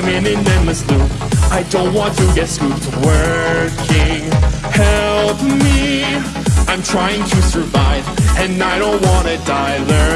I'm in an endless loop I don't want to get scooped working. Help me, I'm trying to survive And I don't wanna die.